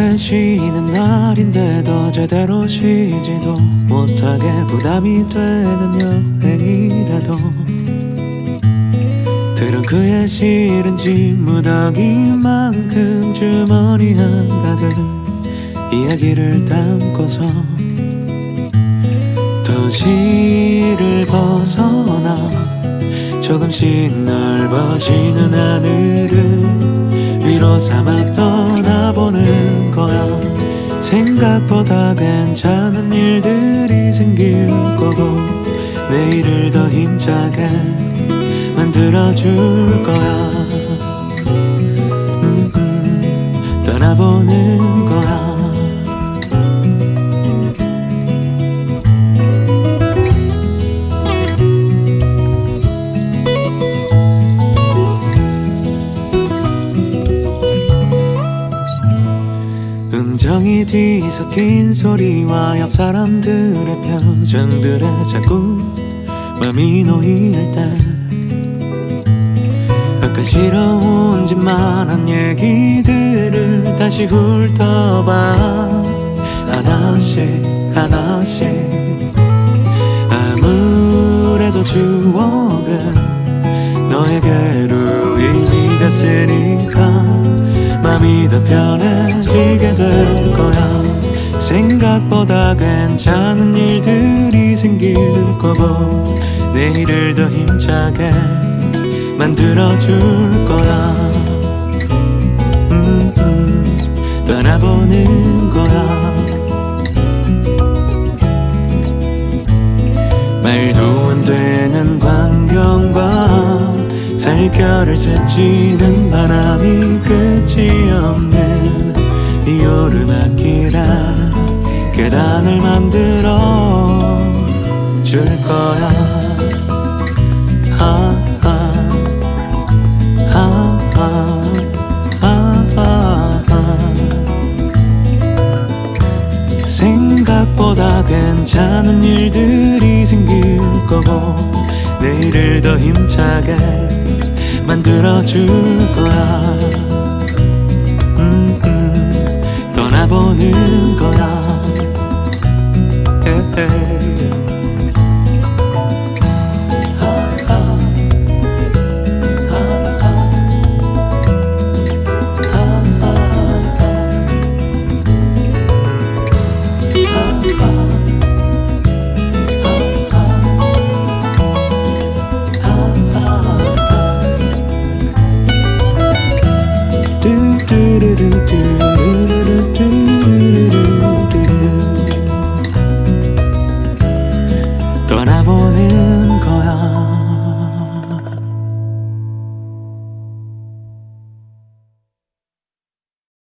오래 쉬는 날인데도 제대로 쉬지도 못하게 부담이 되는 여행이라도. 들은 그의 실은 짐 무더기만큼 주머니 한 가득 이야기를 담고서 도시를 벗어나 조금씩 넓어지는 하늘을 위로 거야 생각보다 괜찮은 일들이 생길 거고 내일을 더 힘차게 만들어줄 거야. 음, 음, 떠나보는 음정이 뒤섞인 소리와 옆 사람들의 표정들에 자꾸 맘이 놓일 때 아까 싫어온 짓만 한 얘기들을 다시 훑어봐. 하나씩 하나씩. 아무래도 추억은 너에게로 이미 갔으니까. 맘이 더 편해지게 될 거야. 생각보다 괜찮은 일들이 생길 거고 내일을 더 힘차게 만들어줄 거야. 음, 음, 떠나보는 거야. 말도 안 되는 광경과 살결을 스치는 바람이 줄 거야. 아, 아, 아. 생각보다 괜찮은 일들이 생길 거고 내일을 더 힘차게 만들어줄 거야. 음, 음, 떠나보는